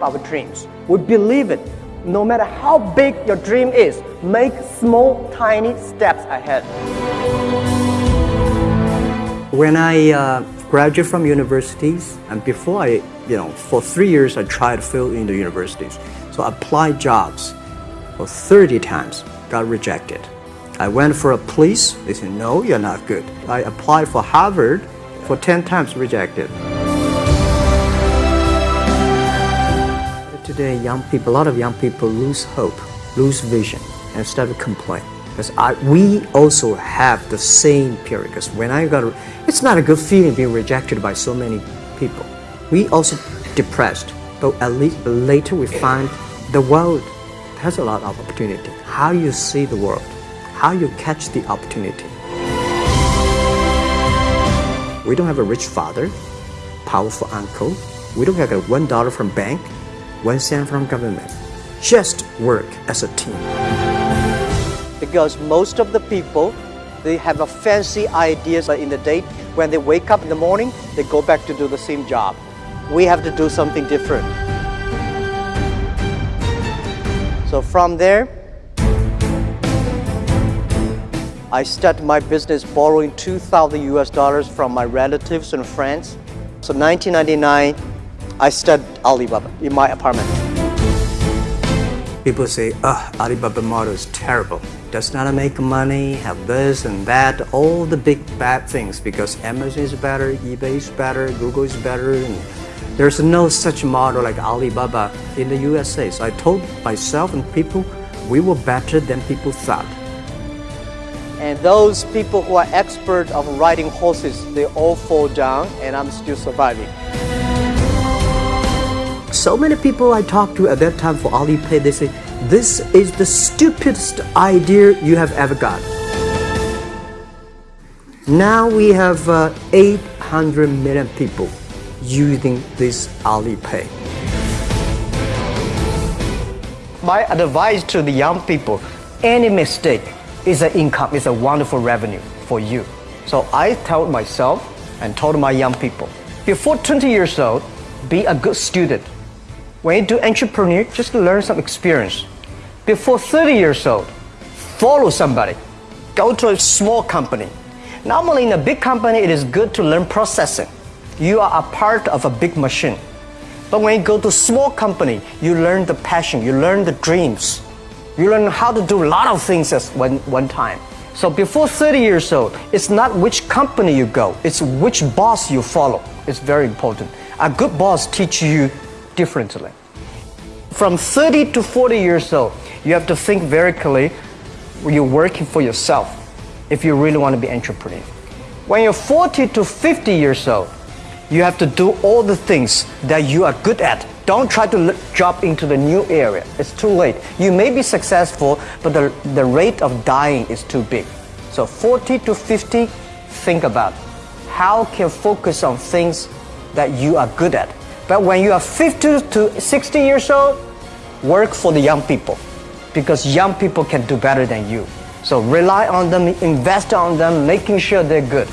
our dreams. We believe it. No matter how big your dream is, make small, tiny steps ahead. When I uh, graduated from universities, and before I, you know, for three years I tried to fill in the universities. So I applied jobs for 30 times, got rejected. I went for a police, they said, no, you're not good. I applied for Harvard for 10 times, rejected. Today, young people, a lot of young people lose hope, lose vision, and start to complain. Because I, we also have the same period. Because when I got, it's not a good feeling being rejected by so many people. We also depressed, but at least later we find the world has a lot of opportunity. How you see the world, how you catch the opportunity. We don't have a rich father, powerful uncle. We don't have a one dollar from bank, one cent from government. Just work as a team because most of the people they have a fancy ideas in the day when they wake up in the morning they go back to do the same job we have to do something different so from there I started my business borrowing 2,000 US dollars from my relatives and friends. So 1999, I studied Alibaba in my apartment. People say, oh, Alibaba model is terrible does not make money, have this and that, all the big bad things because Amazon is better, eBay is better, Google is better. And there's no such model like Alibaba in the USA. So I told myself and people, we were better than people thought. And those people who are expert of riding horses, they all fall down and I'm still surviving. So many people I talked to at that time for Alipay, they say, this is the stupidest idea you have ever got. Now we have uh, 800 million people using this Alipay. My advice to the young people, any mistake is an income, is a wonderful revenue for you. So I told myself and told my young people, before 20 years old, be a good student. When you do entrepreneur, just learn some experience. Before 30 years old, follow somebody. Go to a small company. Normally in a big company, it is good to learn processing. You are a part of a big machine. But when you go to small company, you learn the passion, you learn the dreams. You learn how to do a lot of things at one, one time. So before 30 years old, it's not which company you go, it's which boss you follow. It's very important. A good boss teaches you differently. From 30 to 40 years old, you have to think very clearly you're working for yourself if you really want to be entrepreneur. When you're 40 to 50 years old, you have to do all the things that you are good at. Don't try to jump into the new area. It's too late. You may be successful, but the, the rate of dying is too big. So 40 to 50, think about how can focus on things that you are good at. But when you are 50 to 60 years old, work for the young people because young people can do better than you. So rely on them, invest on them, making sure they're good.